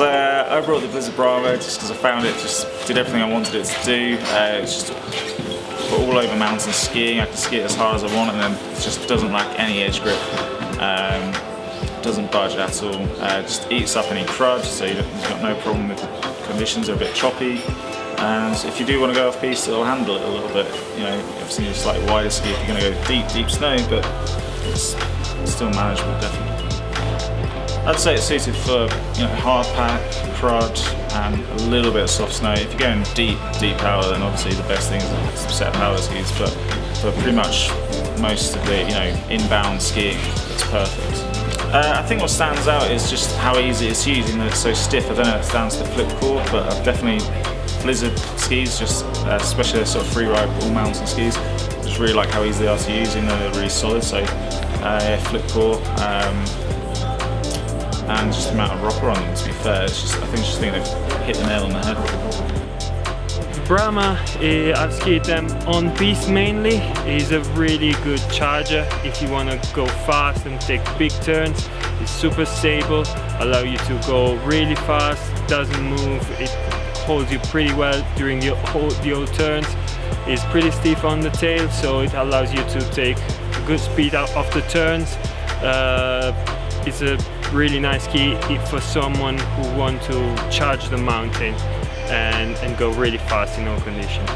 I brought the Blizzard Bravo just because I found it just did everything I wanted it to do. Uh, it's just all over mountain skiing. I can ski it as hard as I want and then it just doesn't lack any edge grip. Um, doesn't budge at all. Uh, just eats up any crud, so you've got no problem with the conditions are a bit choppy. And if you do want to go off piste, it'll handle it a little bit. You know, obviously a slightly wider ski if you're going to go deep, deep snow, but it's still manageable, definitely. I'd say it's suited for you know hard pack, crud, and a little bit of soft snow. If you're going deep, deep power, then obviously the best thing is a set of power skis. But for pretty much most of the you know inbound skiing, it's perfect. Uh, I think what stands out is just how easy it's used, even though it's so stiff. I don't know if it's down to flip core, but I've definitely Blizzard skis, just uh, especially sort of free ride all mountain skis. Just really like how easy they are to use, even though they're really solid. So uh, yeah, Flipcore. Um, and just the amount of rocker on them to be fair. It's just, I think, just think they've hit the nail on the head. Brahma, uh, I've skied them on piste mainly, is a really good charger if you want to go fast and take big turns. It's super stable, allow you to go really fast, doesn't move, it holds you pretty well during the whole, the whole turns. It's pretty stiff on the tail, so it allows you to take good speed out of the turns. Uh, it's a really nice ski for someone who want to charge the mountain and, and go really fast in all conditions.